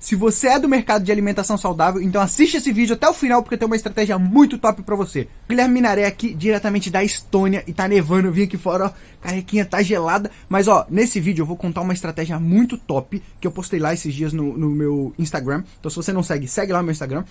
Se você é do mercado de alimentação saudável, então assiste esse vídeo até o final porque tem uma estratégia muito top para você. Guilherme Minaré aqui, diretamente da Estônia, e tá nevando, eu vim aqui fora, ó, carequinha tá gelada. Mas ó, nesse vídeo eu vou contar uma estratégia muito top que eu postei lá esses dias no, no meu Instagram. Então se você não segue, segue lá no meu Instagram.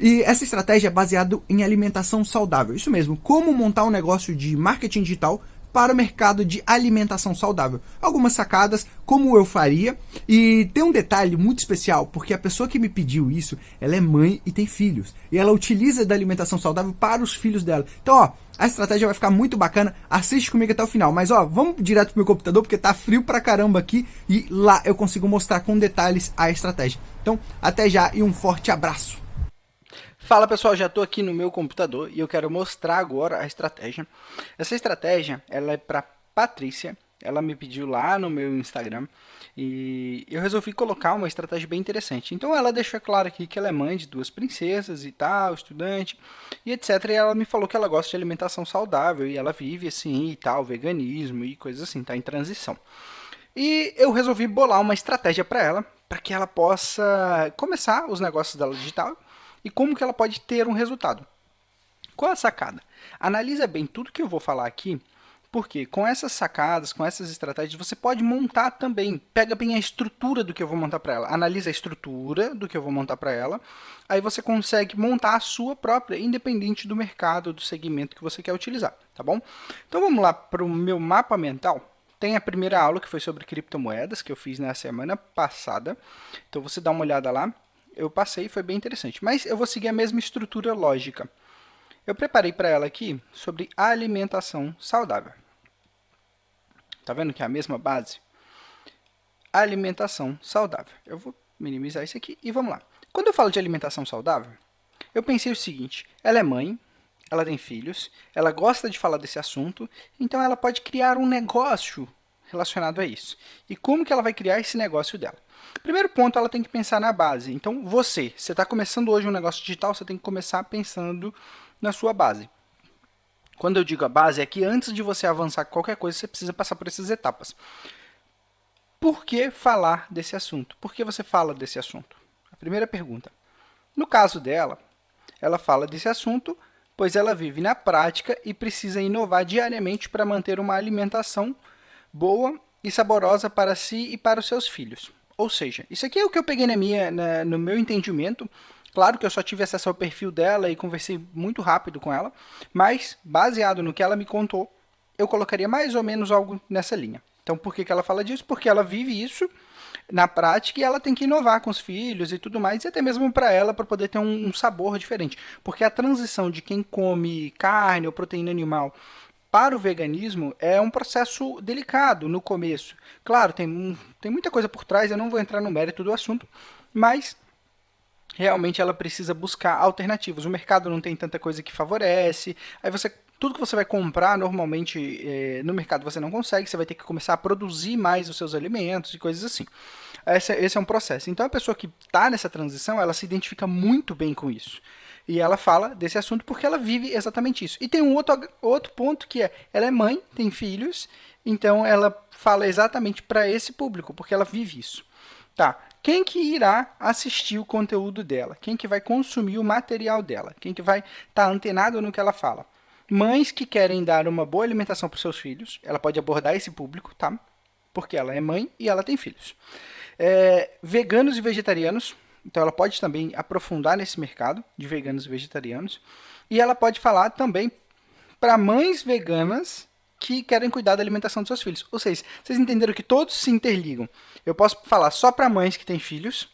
E essa estratégia é baseada em alimentação saudável. Isso mesmo, como montar um negócio de marketing digital para o mercado de alimentação saudável. Algumas sacadas, como eu faria, e tem um detalhe muito especial, porque a pessoa que me pediu isso, ela é mãe e tem filhos, e ela utiliza da alimentação saudável para os filhos dela. Então, ó, a estratégia vai ficar muito bacana, assiste comigo até o final. Mas ó, vamos direto pro meu computador, porque tá frio pra caramba aqui, e lá eu consigo mostrar com detalhes a estratégia. Então, até já e um forte abraço! Fala pessoal, já estou aqui no meu computador e eu quero mostrar agora a estratégia. Essa estratégia ela é para Patrícia, ela me pediu lá no meu Instagram e eu resolvi colocar uma estratégia bem interessante. Então ela deixa claro aqui que ela é mãe de duas princesas e tal, estudante e etc. E ela me falou que ela gosta de alimentação saudável e ela vive assim e tal, veganismo e coisas assim, tá em transição. E eu resolvi bolar uma estratégia para ela, para que ela possa começar os negócios dela digital e como que ela pode ter um resultado. Qual a sacada? Analisa bem tudo que eu vou falar aqui, porque com essas sacadas, com essas estratégias, você pode montar também. Pega bem a estrutura do que eu vou montar para ela. Analisa a estrutura do que eu vou montar para ela. Aí você consegue montar a sua própria, independente do mercado, do segmento que você quer utilizar, tá bom? Então vamos lá para o meu mapa mental. Tem a primeira aula que foi sobre criptomoedas, que eu fiz na semana passada. Então você dá uma olhada lá eu passei, foi bem interessante. Mas eu vou seguir a mesma estrutura lógica. Eu preparei para ela aqui sobre alimentação saudável. Tá vendo que é a mesma base? Alimentação saudável. Eu vou minimizar isso aqui e vamos lá. Quando eu falo de alimentação saudável, eu pensei o seguinte, ela é mãe, ela tem filhos, ela gosta de falar desse assunto, então ela pode criar um negócio relacionado a isso. E como que ela vai criar esse negócio dela? Primeiro ponto, ela tem que pensar na base. Então, você, você está começando hoje um negócio digital, você tem que começar pensando na sua base. Quando eu digo a base, é que antes de você avançar qualquer coisa, você precisa passar por essas etapas. Por que falar desse assunto? Por que você fala desse assunto? A primeira pergunta. No caso dela, ela fala desse assunto, pois ela vive na prática e precisa inovar diariamente para manter uma alimentação boa e saborosa para si e para os seus filhos. Ou seja, isso aqui é o que eu peguei na minha, na, no meu entendimento. Claro que eu só tive acesso ao perfil dela e conversei muito rápido com ela, mas baseado no que ela me contou, eu colocaria mais ou menos algo nessa linha. Então, por que, que ela fala disso? Porque ela vive isso na prática e ela tem que inovar com os filhos e tudo mais, e até mesmo para ela, para poder ter um, um sabor diferente. Porque a transição de quem come carne ou proteína animal para o veganismo é um processo delicado no começo. Claro, tem, tem muita coisa por trás, eu não vou entrar no mérito do assunto, mas realmente ela precisa buscar alternativas. O mercado não tem tanta coisa que favorece, aí você tudo que você vai comprar normalmente é, no mercado você não consegue, você vai ter que começar a produzir mais os seus alimentos e coisas assim. Esse, esse é um processo. Então a pessoa que está nessa transição, ela se identifica muito bem com isso. E ela fala desse assunto porque ela vive exatamente isso. E tem um outro, outro ponto que é, ela é mãe, tem filhos, então ela fala exatamente para esse público, porque ela vive isso. Tá, quem que irá assistir o conteúdo dela? Quem que vai consumir o material dela? Quem que vai estar tá antenado no que ela fala? Mães que querem dar uma boa alimentação para seus filhos, ela pode abordar esse público, tá? Porque ela é mãe e ela tem filhos. É, veganos e vegetarianos, então ela pode também aprofundar nesse mercado de veganos e vegetarianos. E ela pode falar também para mães veganas que querem cuidar da alimentação dos seus filhos. Ou seja, vocês entenderam que todos se interligam. Eu posso falar só para mães que têm filhos,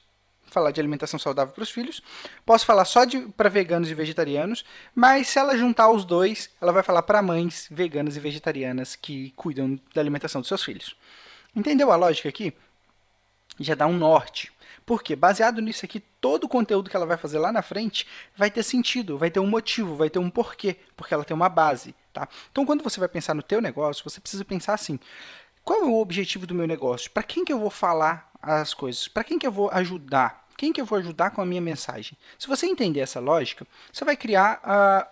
falar de alimentação saudável para os filhos. Posso falar só para veganos e vegetarianos, mas se ela juntar os dois, ela vai falar para mães veganas e vegetarianas que cuidam da alimentação dos seus filhos. Entendeu a lógica aqui? Já dá um norte. Porque, baseado nisso aqui, todo o conteúdo que ela vai fazer lá na frente vai ter sentido, vai ter um motivo, vai ter um porquê, porque ela tem uma base. Tá? Então, quando você vai pensar no teu negócio, você precisa pensar assim, qual é o objetivo do meu negócio? Para quem que eu vou falar as coisas? Para quem que eu vou ajudar? Quem que eu vou ajudar com a minha mensagem? Se você entender essa lógica, você vai criar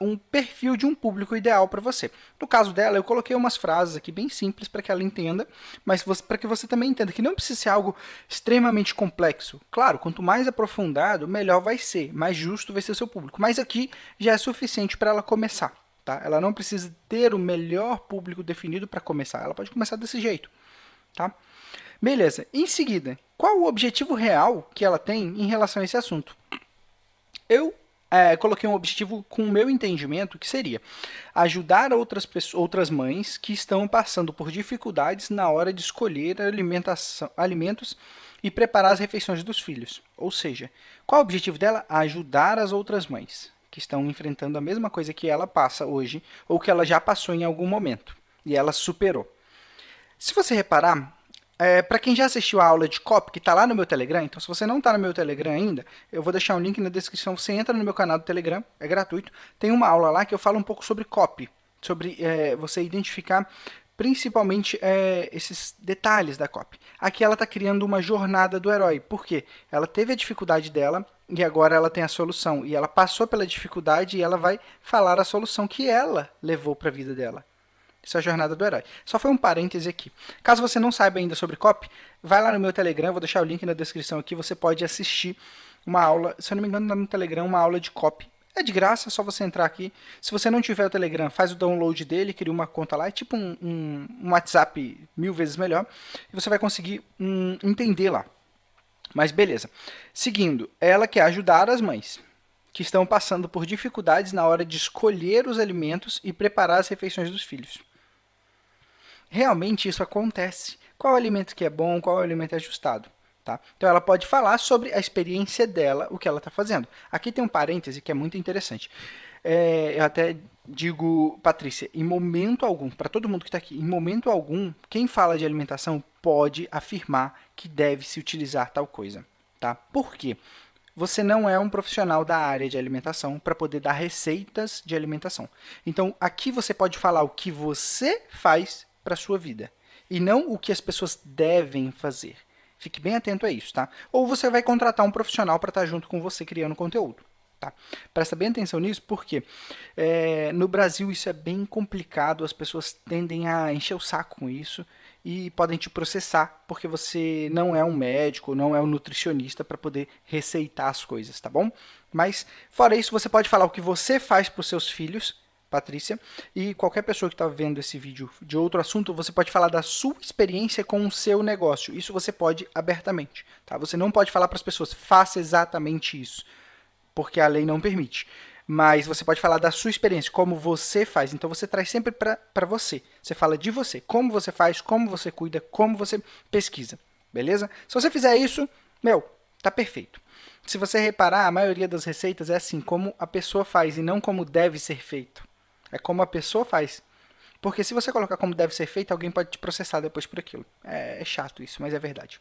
uh, um perfil de um público ideal para você. No caso dela, eu coloquei umas frases aqui bem simples para que ela entenda, mas para que você também entenda que não precisa ser algo extremamente complexo. Claro, quanto mais aprofundado, melhor vai ser, mais justo vai ser o seu público. Mas aqui já é suficiente para ela começar. Tá? Ela não precisa ter o melhor público definido para começar. Ela pode começar desse jeito. Tá? Beleza. Em seguida, qual o objetivo real que ela tem em relação a esse assunto? Eu é, coloquei um objetivo com o meu entendimento, que seria ajudar outras, pessoas, outras mães que estão passando por dificuldades na hora de escolher alimentação, alimentos e preparar as refeições dos filhos. Ou seja, qual o objetivo dela? Ajudar as outras mães que estão enfrentando a mesma coisa que ela passa hoje, ou que ela já passou em algum momento, e ela superou. Se você reparar, é, para quem já assistiu a aula de copy, que está lá no meu Telegram, então se você não está no meu Telegram ainda, eu vou deixar um link na descrição, você entra no meu canal do Telegram, é gratuito, tem uma aula lá que eu falo um pouco sobre copy, sobre é, você identificar principalmente é, esses detalhes da copy. Aqui ela está criando uma jornada do herói, por quê? Ela teve a dificuldade dela e agora ela tem a solução, e ela passou pela dificuldade e ela vai falar a solução que ela levou para a vida dela. Isso é a jornada do herói. Só foi um parêntese aqui. Caso você não saiba ainda sobre copy, vai lá no meu Telegram, vou deixar o link na descrição aqui, você pode assistir uma aula, se eu não me engano, no Telegram, uma aula de copy. É de graça, é só você entrar aqui. Se você não tiver o Telegram, faz o download dele, cria uma conta lá, é tipo um, um, um WhatsApp mil vezes melhor, e você vai conseguir um, entender lá. Mas beleza. Seguindo, ela quer ajudar as mães que estão passando por dificuldades na hora de escolher os alimentos e preparar as refeições dos filhos realmente isso acontece. Qual alimento que é bom, qual alimento é ajustado. Tá? Então ela pode falar sobre a experiência dela, o que ela está fazendo. Aqui tem um parêntese que é muito interessante. É, eu até digo, Patrícia, em momento algum, para todo mundo que está aqui, em momento algum, quem fala de alimentação pode afirmar que deve se utilizar tal coisa. Tá? Por quê? Você não é um profissional da área de alimentação para poder dar receitas de alimentação. Então, aqui você pode falar o que você faz para a sua vida. E não o que as pessoas devem fazer. Fique bem atento a isso, tá? Ou você vai contratar um profissional para estar tá junto com você criando conteúdo. Tá? Presta bem atenção nisso, porque é, no Brasil isso é bem complicado, as pessoas tendem a encher o saco com isso e podem te processar, porque você não é um médico, não é um nutricionista para poder receitar as coisas, tá bom? Mas, fora isso, você pode falar o que você faz para os seus filhos Patrícia. E qualquer pessoa que está vendo esse vídeo de outro assunto, você pode falar da sua experiência com o seu negócio. Isso você pode abertamente. Tá? Você não pode falar para as pessoas, faça exatamente isso, porque a lei não permite. Mas você pode falar da sua experiência, como você faz. Então você traz sempre para você. Você fala de você, como você faz, como você cuida, como você pesquisa. Beleza? Se você fizer isso, meu, tá perfeito. Se você reparar, a maioria das receitas é assim, como a pessoa faz e não como deve ser feito. É como a pessoa faz. Porque se você colocar como deve ser feito, alguém pode te processar depois por aquilo. É, é chato isso, mas é verdade.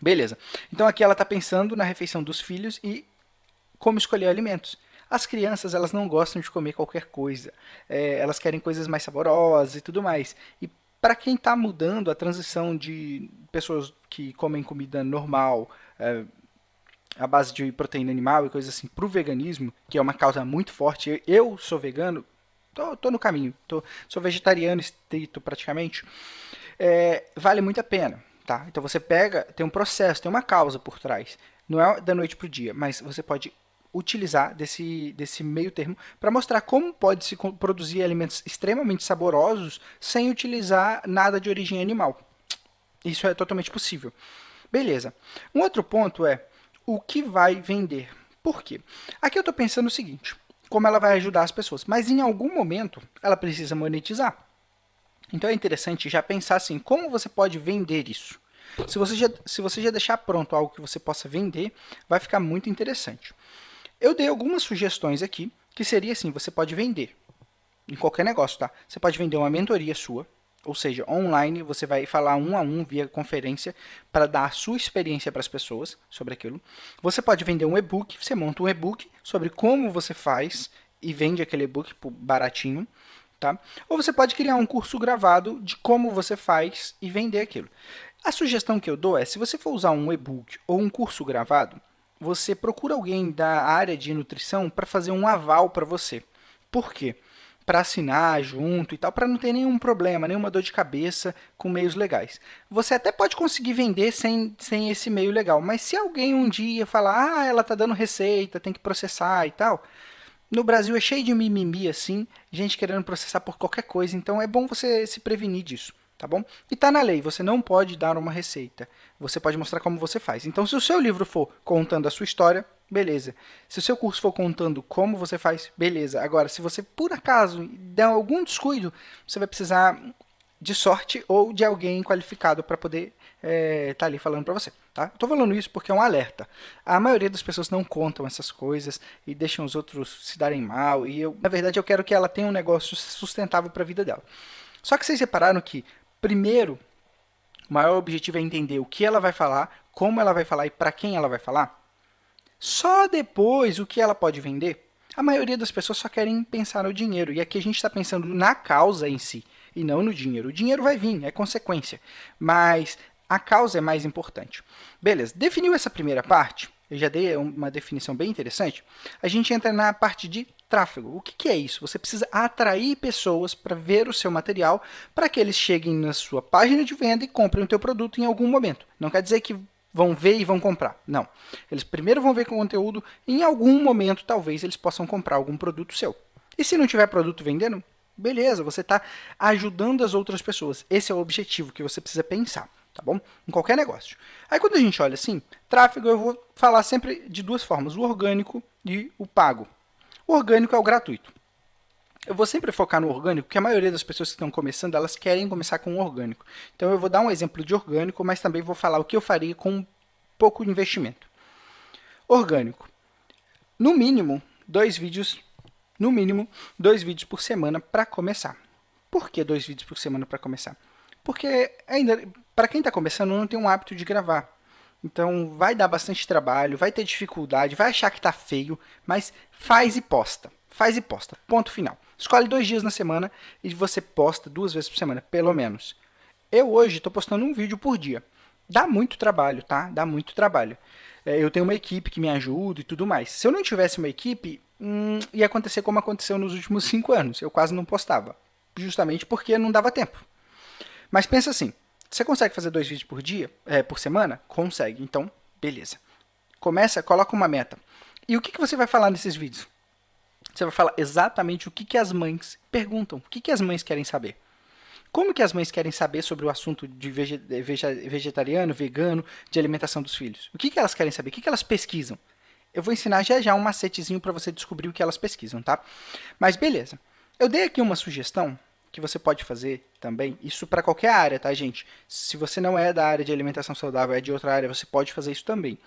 Beleza. Então aqui ela está pensando na refeição dos filhos e como escolher alimentos. As crianças elas não gostam de comer qualquer coisa. É, elas querem coisas mais saborosas e tudo mais. E para quem está mudando a transição de pessoas que comem comida normal, é, a base de proteína animal e coisas assim para o veganismo, que é uma causa muito forte. Eu sou vegano, tô, tô no caminho, tô, sou vegetariano estrito praticamente. É, vale muito a pena, tá? Então você pega, tem um processo, tem uma causa por trás. Não é da noite para o dia, mas você pode utilizar desse, desse meio termo para mostrar como pode se produzir alimentos extremamente saborosos sem utilizar nada de origem animal. Isso é totalmente possível. Beleza. Um outro ponto é, o que vai vender. Por quê? Aqui eu estou pensando o seguinte, como ela vai ajudar as pessoas, mas em algum momento ela precisa monetizar. Então é interessante já pensar assim, como você pode vender isso? Se você, já, se você já deixar pronto algo que você possa vender, vai ficar muito interessante. Eu dei algumas sugestões aqui, que seria assim, você pode vender em qualquer negócio, tá? Você pode vender uma mentoria sua, ou seja, online você vai falar um a um via conferência para dar a sua experiência para as pessoas sobre aquilo. Você pode vender um e-book, você monta um e-book sobre como você faz e vende aquele e-book baratinho, tá? Ou você pode criar um curso gravado de como você faz e vender aquilo. A sugestão que eu dou é, se você for usar um e-book ou um curso gravado, você procura alguém da área de nutrição para fazer um aval para você. Por quê? Para assinar junto e tal, para não ter nenhum problema, nenhuma dor de cabeça com meios legais. Você até pode conseguir vender sem, sem esse meio legal, mas se alguém um dia falar, ah, ela tá dando receita, tem que processar e tal, no Brasil é cheio de mimimi assim, gente querendo processar por qualquer coisa, então é bom você se prevenir disso tá bom? E tá na lei, você não pode dar uma receita, você pode mostrar como você faz. Então, se o seu livro for contando a sua história, beleza. Se o seu curso for contando como você faz, beleza. Agora, se você, por acaso, der algum descuido, você vai precisar de sorte ou de alguém qualificado para poder estar é, tá ali falando para você. Tá? Estou falando isso porque é um alerta. A maioria das pessoas não contam essas coisas e deixam os outros se darem mal. E eu, na verdade, eu quero que ela tenha um negócio sustentável para a vida dela. Só que vocês repararam que Primeiro, o maior objetivo é entender o que ela vai falar, como ela vai falar e para quem ela vai falar. Só depois o que ela pode vender. A maioria das pessoas só querem pensar no dinheiro. E aqui a gente está pensando na causa em si e não no dinheiro. O dinheiro vai vir, é consequência. Mas a causa é mais importante. Beleza, definiu essa primeira parte? Eu já dei uma definição bem interessante. A gente entra na parte de tráfego. O que, que é isso? Você precisa atrair pessoas para ver o seu material para que eles cheguem na sua página de venda e comprem o teu produto em algum momento. Não quer dizer que vão ver e vão comprar. Não. Eles primeiro vão ver com o conteúdo em algum momento talvez eles possam comprar algum produto seu. E se não tiver produto vendendo, beleza, você está ajudando as outras pessoas. Esse é o objetivo que você precisa pensar, tá bom? Em qualquer negócio. Aí quando a gente olha assim, tráfego eu vou falar sempre de duas formas, o orgânico e o pago. O orgânico é o gratuito. Eu vou sempre focar no orgânico, porque a maioria das pessoas que estão começando, elas querem começar com orgânico. Então eu vou dar um exemplo de orgânico, mas também vou falar o que eu faria com pouco investimento. Orgânico. No mínimo, dois vídeos, no mínimo, dois vídeos por semana para começar. Por que dois vídeos por semana para começar? Porque ainda, para quem está começando, não tem um hábito de gravar. Então vai dar bastante trabalho, vai ter dificuldade, vai achar que tá feio, mas faz e posta. Faz e posta. Ponto final. Escolhe dois dias na semana e você posta duas vezes por semana, pelo menos. Eu hoje estou postando um vídeo por dia. Dá muito trabalho, tá? Dá muito trabalho. É, eu tenho uma equipe que me ajuda e tudo mais. Se eu não tivesse uma equipe, hum, ia acontecer como aconteceu nos últimos cinco anos. Eu quase não postava. Justamente porque não dava tempo. Mas pensa assim, você consegue fazer dois vídeos por dia, é, por semana? Consegue. Então, beleza. Começa, coloca uma meta. E o que, que você vai falar nesses vídeos? Você vai falar exatamente o que, que as mães perguntam. O que, que as mães querem saber? Como que as mães querem saber sobre o assunto de vegetariano, vegano, de alimentação dos filhos? O que, que elas querem saber? O que, que elas pesquisam? Eu vou ensinar já já um macetezinho para você descobrir o que elas pesquisam, tá? Mas beleza. Eu dei aqui uma sugestão que você pode fazer também, isso para qualquer área, tá, gente? Se você não é da área de alimentação saudável, é de outra área, você pode fazer isso também.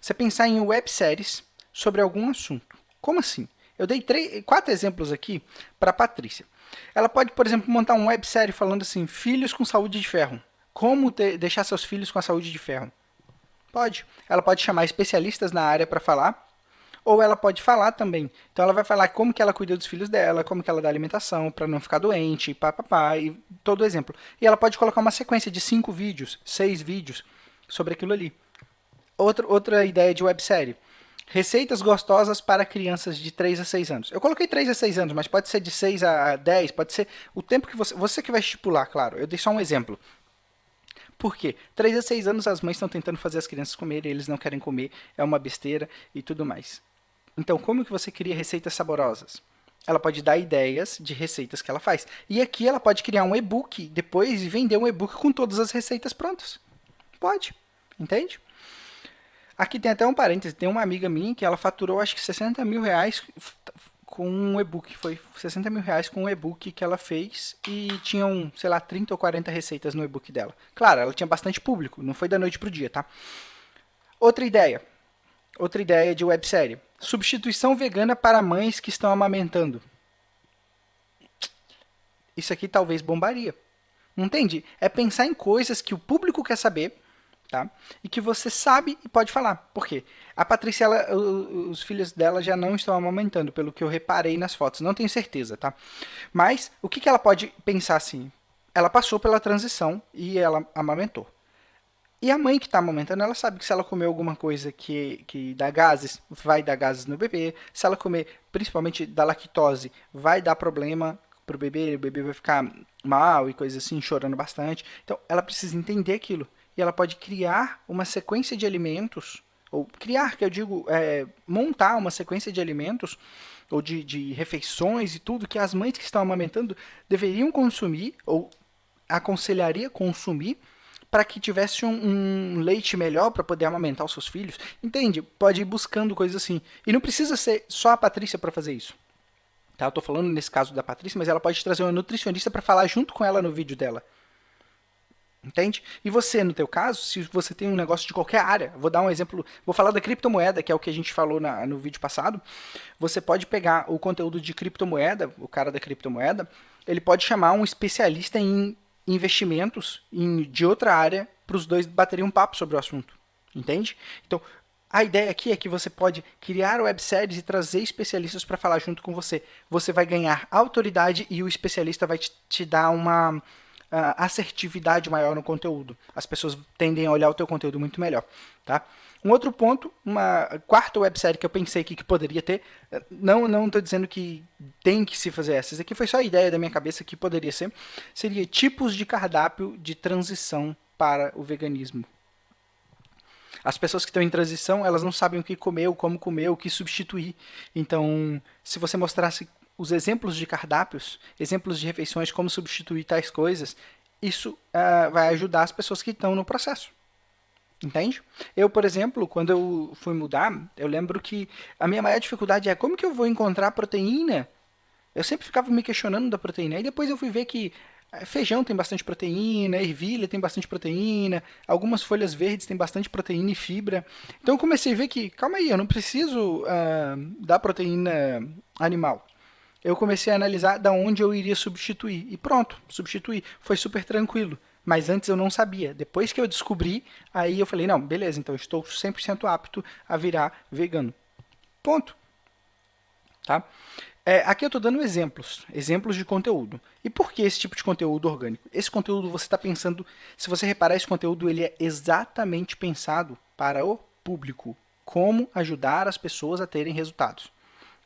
Você pensar em webséries sobre algum assunto. Como assim? Eu dei três, quatro exemplos aqui para a Patrícia. Ela pode, por exemplo, montar uma websérie falando assim, filhos com saúde de ferro. Como ter, deixar seus filhos com a saúde de ferro? Pode. Ela pode chamar especialistas na área para falar ou ela pode falar também. Então ela vai falar como que ela cuida dos filhos dela, como que ela dá alimentação para não ficar doente, papapá, e todo exemplo. E ela pode colocar uma sequência de cinco vídeos, seis vídeos sobre aquilo ali. Outra, outra ideia de websérie. Receitas gostosas para crianças de 3 a 6 anos. Eu coloquei 3 a 6 anos, mas pode ser de 6 a 10, pode ser o tempo que você... Você que vai estipular, claro. Eu dei só um exemplo. Por quê? 3 a 6 anos as mães estão tentando fazer as crianças comerem, eles não querem comer, é uma besteira e tudo mais. Então, como que você cria receitas saborosas? Ela pode dar ideias de receitas que ela faz. E aqui ela pode criar um e-book depois e vender um e-book com todas as receitas prontas. Pode, entende? Aqui tem até um parêntese, tem uma amiga minha que ela faturou acho que 60 mil reais com um e-book. Foi 60 mil reais com um e-book que ela fez e tinham, sei lá, 30 ou 40 receitas no e-book dela. Claro, ela tinha bastante público, não foi da noite pro dia, tá? Outra ideia. Outra ideia de websérie. Substituição vegana para mães que estão amamentando. Isso aqui talvez bombaria. Entende? É pensar em coisas que o público quer saber, tá? E que você sabe e pode falar. Por quê? A Patrícia, ela, os filhos dela já não estão amamentando, pelo que eu reparei nas fotos. Não tenho certeza, tá? Mas o que, que ela pode pensar assim? Ela passou pela transição e ela amamentou. E a mãe que está amamentando, ela sabe que se ela comer alguma coisa que, que dá gases, vai dar gases no bebê. Se ela comer, principalmente da lactose, vai dar problema para o bebê, o bebê vai ficar mal e coisas assim, chorando bastante. Então, ela precisa entender aquilo. E ela pode criar uma sequência de alimentos, ou criar, que eu digo, é, montar uma sequência de alimentos, ou de, de refeições e tudo, que as mães que estão amamentando deveriam consumir, ou aconselharia consumir, para que tivesse um, um leite melhor para poder amamentar os seus filhos. Entende? Pode ir buscando coisas assim. E não precisa ser só a Patrícia para fazer isso. Tá? Eu estou falando nesse caso da Patrícia, mas ela pode trazer uma nutricionista para falar junto com ela no vídeo dela. Entende? E você, no teu caso, se você tem um negócio de qualquer área, vou dar um exemplo, vou falar da criptomoeda, que é o que a gente falou na, no vídeo passado, você pode pegar o conteúdo de criptomoeda, o cara da criptomoeda, ele pode chamar um especialista em investimentos em, de outra área para os dois baterem um papo sobre o assunto. Entende? Então, a ideia aqui é que você pode criar webséries e trazer especialistas para falar junto com você. Você vai ganhar autoridade e o especialista vai te, te dar uma uh, assertividade maior no conteúdo. As pessoas tendem a olhar o teu conteúdo muito melhor. Tá? Um outro ponto, uma quarta websérie que eu pensei aqui que poderia ter, não não estou dizendo que tem que se fazer essas, aqui foi só a ideia da minha cabeça que poderia ser, seria tipos de cardápio de transição para o veganismo. As pessoas que estão em transição, elas não sabem o que comer, o como comer, o que substituir. Então, se você mostrasse os exemplos de cardápios, exemplos de refeições, como substituir tais coisas, isso uh, vai ajudar as pessoas que estão no processo. Entende? Eu, por exemplo, quando eu fui mudar, eu lembro que a minha maior dificuldade é como que eu vou encontrar proteína? Eu sempre ficava me questionando da proteína. Aí depois eu fui ver que eh, feijão tem bastante proteína, ervilha tem bastante proteína, algumas folhas verdes tem bastante proteína e fibra. Então eu comecei a ver que, calma aí, eu não preciso uh, da proteína animal. Eu comecei a analisar da onde eu iria substituir. E pronto, substituir. Foi super tranquilo. Mas antes eu não sabia. Depois que eu descobri, aí eu falei, não, beleza, então eu estou 100% apto a virar vegano. Ponto. Tá? É, aqui eu estou dando exemplos, exemplos de conteúdo. E por que esse tipo de conteúdo orgânico? Esse conteúdo você está pensando, se você reparar, esse conteúdo ele é exatamente pensado para o público. Como ajudar as pessoas a terem resultados.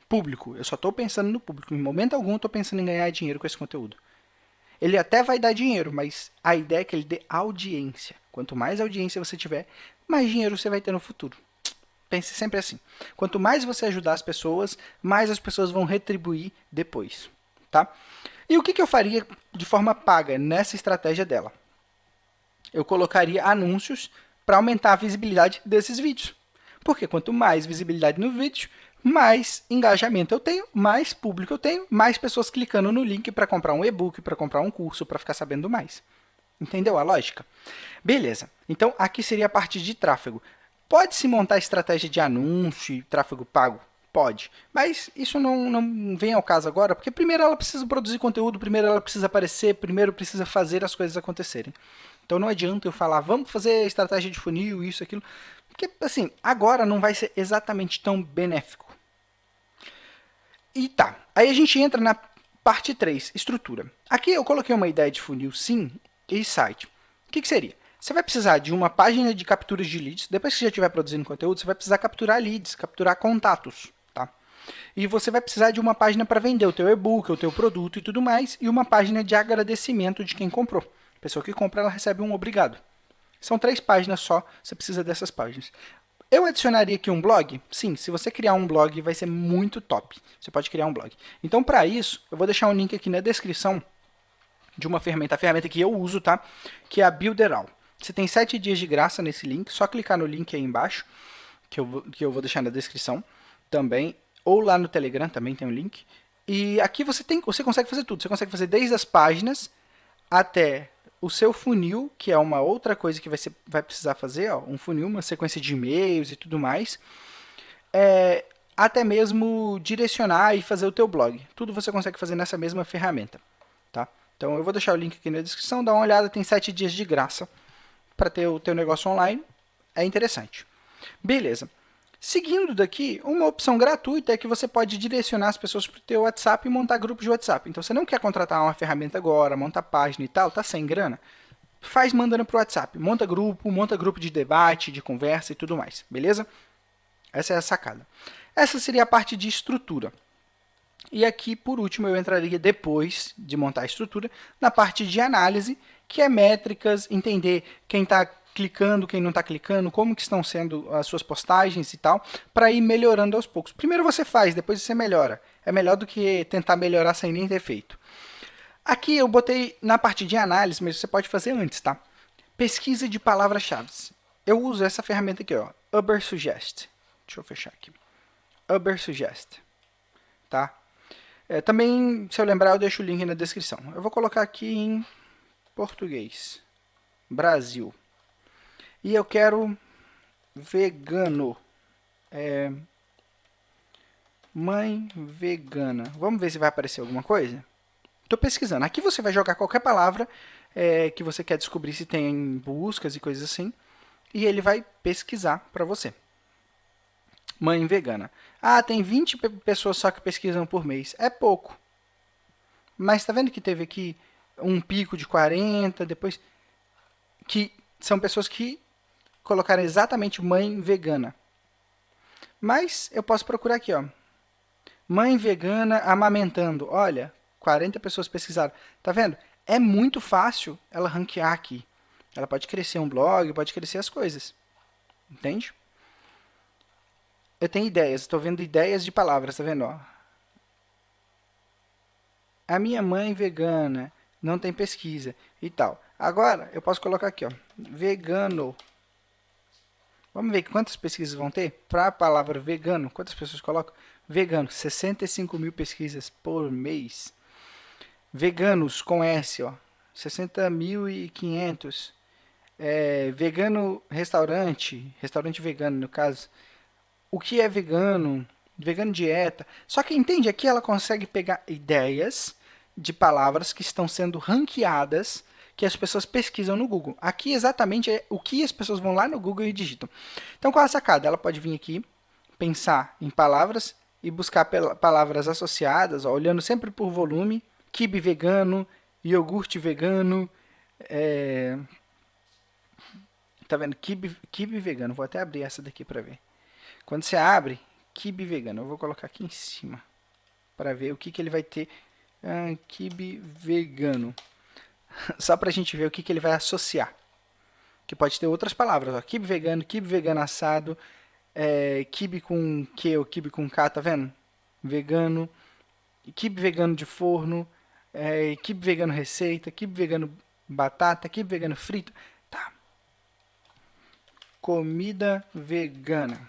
Público, eu só estou pensando no público. Em momento algum estou pensando em ganhar dinheiro com esse conteúdo. Ele até vai dar dinheiro, mas a ideia é que ele dê audiência. Quanto mais audiência você tiver, mais dinheiro você vai ter no futuro. Pense sempre assim. Quanto mais você ajudar as pessoas, mais as pessoas vão retribuir depois. Tá? E o que, que eu faria de forma paga nessa estratégia dela? Eu colocaria anúncios para aumentar a visibilidade desses vídeos. Porque quanto mais visibilidade no vídeo, mais engajamento eu tenho, mais público eu tenho, mais pessoas clicando no link para comprar um e-book, para comprar um curso, para ficar sabendo mais. Entendeu a lógica? Beleza. Então, aqui seria a parte de tráfego. Pode-se montar estratégia de anúncio e tráfego pago? Pode. Mas isso não, não vem ao caso agora, porque primeiro ela precisa produzir conteúdo, primeiro ela precisa aparecer, primeiro precisa fazer as coisas acontecerem. Então não adianta eu falar, vamos fazer estratégia de funil, isso, aquilo. Porque, assim, agora não vai ser exatamente tão benéfico. E tá, aí a gente entra na parte 3, estrutura. Aqui eu coloquei uma ideia de funil sim e site. O que, que seria? Você vai precisar de uma página de capturas de leads. Depois que você já estiver produzindo conteúdo, você vai precisar capturar leads, capturar contatos. Tá? E você vai precisar de uma página para vender o teu e-book, o teu produto e tudo mais. E uma página de agradecimento de quem comprou. A pessoa que compra, ela recebe um obrigado. São três páginas só, você precisa dessas páginas. Eu adicionaria aqui um blog? Sim, se você criar um blog vai ser muito top. Você pode criar um blog. Então, para isso, eu vou deixar um link aqui na descrição de uma ferramenta, a ferramenta que eu uso, tá? Que é a Builderall. Você tem 7 dias de graça nesse link, só clicar no link aí embaixo, que eu, vou, que eu vou deixar na descrição também, ou lá no Telegram também tem um link. E aqui você, tem, você consegue fazer tudo. Você consegue fazer desde as páginas até o seu funil, que é uma outra coisa que vai, ser, vai precisar fazer, ó, um funil, uma sequência de e-mails e tudo mais, é, até mesmo direcionar e fazer o teu blog. Tudo você consegue fazer nessa mesma ferramenta. Tá? Então eu vou deixar o link aqui na descrição, dá uma olhada, tem 7 dias de graça para ter o teu negócio online, é interessante. Beleza. Seguindo daqui, uma opção gratuita é que você pode direcionar as pessoas para o teu WhatsApp e montar grupos de WhatsApp. Então, você não quer contratar uma ferramenta agora, montar página e tal, tá sem grana? faz mandando para o WhatsApp. Monta grupo, monta grupo de debate, de conversa e tudo mais, beleza? Essa é a sacada. Essa seria a parte de estrutura. E aqui, por último, eu entraria depois de montar a estrutura, na parte de análise, que é métricas, entender quem está clicando, quem não está clicando, como que estão sendo as suas postagens e tal, para ir melhorando aos poucos. Primeiro você faz, depois você melhora. É melhor do que tentar melhorar sem nem ter feito. Aqui eu botei na parte de análise, mas você pode fazer antes, tá? Pesquisa de palavras-chave. Eu uso essa ferramenta aqui, ó, Uber Suggest. Deixa eu fechar aqui. Uber Suggest. Tá? É, também, se eu lembrar, eu deixo o link na descrição. Eu vou colocar aqui em português. Brasil. E eu quero vegano. É, mãe vegana. Vamos ver se vai aparecer alguma coisa? Estou pesquisando. Aqui você vai jogar qualquer palavra é, que você quer descobrir se tem buscas e coisas assim. E ele vai pesquisar para você. Mãe vegana. Ah, tem 20 pessoas só que pesquisam por mês. É pouco. Mas está vendo que teve aqui um pico de 40, depois... Que são pessoas que colocaram exatamente mãe vegana. Mas eu posso procurar aqui, ó. Mãe vegana amamentando. Olha, 40 pessoas pesquisaram. Tá vendo? É muito fácil ela ranquear aqui. Ela pode crescer um blog, pode crescer as coisas. Entende? Eu tenho ideias, estou vendo ideias de palavras, tá vendo? Ó? A minha mãe vegana, não tem pesquisa e tal. Agora, eu posso colocar aqui, ó, vegano. Vamos ver quantas pesquisas vão ter? Para a palavra vegano, quantas pessoas colocam? Vegano, 65 mil pesquisas por mês. Veganos com S, ó, 60.500. É, vegano restaurante, restaurante vegano no caso, o que é vegano, vegano dieta. Só que entende, aqui ela consegue pegar ideias de palavras que estão sendo ranqueadas, que as pessoas pesquisam no Google. Aqui exatamente é o que as pessoas vão lá no Google e digitam. Então qual é a sacada? Ela pode vir aqui, pensar em palavras e buscar palavras associadas, ó, olhando sempre por volume, kibe vegano, iogurte vegano, é... tá vendo? Kibe, kibe vegano, vou até abrir essa daqui para ver. Quando você abre, kibe vegano, eu vou colocar aqui em cima para ver o que, que ele vai ter. Ah, kibe vegano. Só para a gente ver o que, que ele vai associar. Que pode ter outras palavras. Ó. Kibe vegano, kibe vegano assado, é, kibe com Q ou kibe com K, tá vendo? Vegano, kibe vegano de forno, é, kibe vegano receita, kibe vegano batata, kibe vegano frito. Tá. Comida vegana.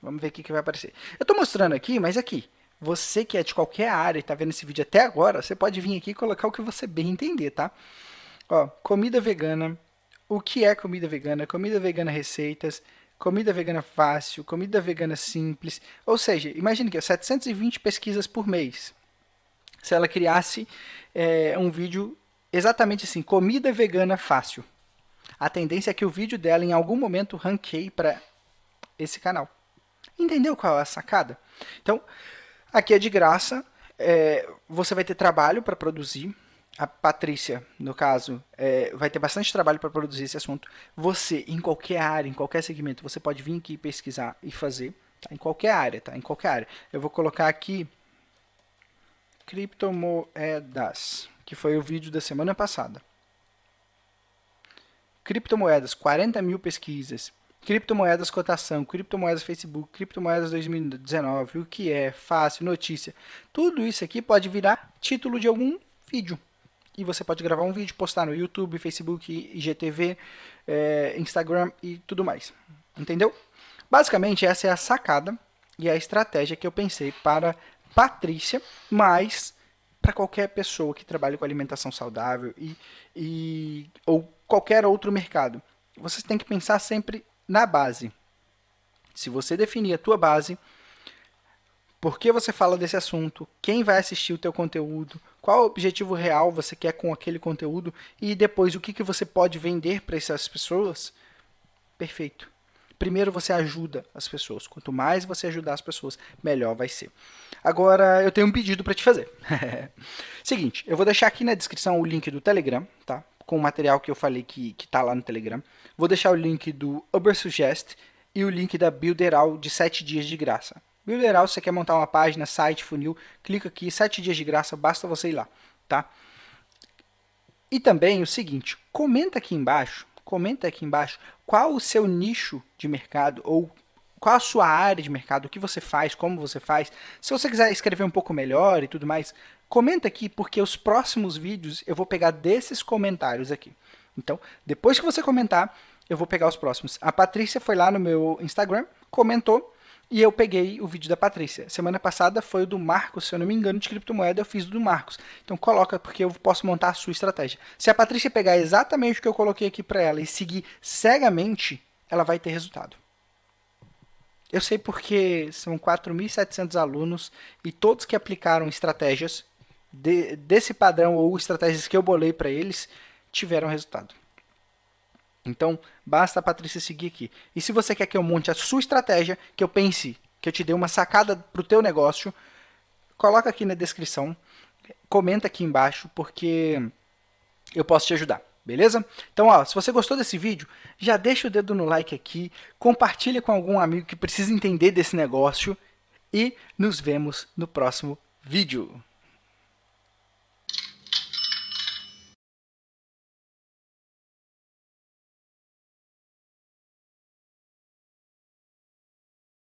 Vamos ver o que, que vai aparecer. Eu estou mostrando aqui, mas aqui, você que é de qualquer área e está vendo esse vídeo até agora, você pode vir aqui e colocar o que você bem entender, tá? Ó, comida vegana, o que é comida vegana, comida vegana receitas, comida vegana fácil, comida vegana simples. Ou seja, imagine que 720 pesquisas por mês. Se ela criasse é, um vídeo exatamente assim, comida vegana fácil. A tendência é que o vídeo dela em algum momento ranqueie para esse canal. Entendeu qual é a sacada? Então, aqui é de graça, é, você vai ter trabalho para produzir. A Patrícia, no caso, é, vai ter bastante trabalho para produzir esse assunto. Você, em qualquer área, em qualquer segmento, você pode vir aqui pesquisar e fazer. Tá? Em qualquer área, tá? Em qualquer área. Eu vou colocar aqui criptomoedas, que foi o vídeo da semana passada. Criptomoedas, 40 mil pesquisas. Criptomoedas cotação, criptomoedas Facebook, criptomoedas 2019, o que é, fácil, notícia. Tudo isso aqui pode virar título de algum vídeo. E você pode gravar um vídeo, postar no YouTube, Facebook, IGTV, é, Instagram e tudo mais. Entendeu? Basicamente, essa é a sacada e a estratégia que eu pensei para Patrícia, mas para qualquer pessoa que trabalhe com alimentação saudável e, e, ou qualquer outro mercado. Você tem que pensar sempre na base. Se você definir a tua base, por que você fala desse assunto, quem vai assistir o teu conteúdo, qual o objetivo real você quer com aquele conteúdo e depois o que, que você pode vender para essas pessoas, perfeito. Primeiro você ajuda as pessoas. Quanto mais você ajudar as pessoas, melhor vai ser. Agora, eu tenho um pedido para te fazer. Seguinte, eu vou deixar aqui na descrição o link do Telegram, tá? Com o material que eu falei que está lá no Telegram. Vou deixar o link do Ubersuggest e o link da Builderal de 7 dias de graça. Builderal, se você quer montar uma página, site, funil, clica aqui, 7 dias de graça, basta você ir lá, tá? E também o seguinte, comenta aqui embaixo, comenta aqui embaixo qual o seu nicho de mercado ou qual a sua área de mercado, o que você faz, como você faz. Se você quiser escrever um pouco melhor e tudo mais, comenta aqui, porque os próximos vídeos eu vou pegar desses comentários aqui. Então, depois que você comentar, eu vou pegar os próximos. A Patrícia foi lá no meu Instagram, comentou, e eu peguei o vídeo da Patrícia. Semana passada foi o do Marcos, se eu não me engano, de criptomoeda, eu fiz o do Marcos. Então coloca, porque eu posso montar a sua estratégia. Se a Patrícia pegar exatamente o que eu coloquei aqui para ela e seguir cegamente, ela vai ter resultado. Eu sei porque são 4.700 alunos e todos que aplicaram estratégias de, desse padrão ou estratégias que eu bolei para eles tiveram resultado. Então, basta a Patrícia seguir aqui. E se você quer que eu monte a sua estratégia, que eu pense, que eu te dê uma sacada para o teu negócio, coloca aqui na descrição, comenta aqui embaixo, porque eu posso te ajudar. Beleza? Então, ó, se você gostou desse vídeo, já deixa o dedo no like aqui, compartilha com algum amigo que precisa entender desse negócio e nos vemos no próximo vídeo.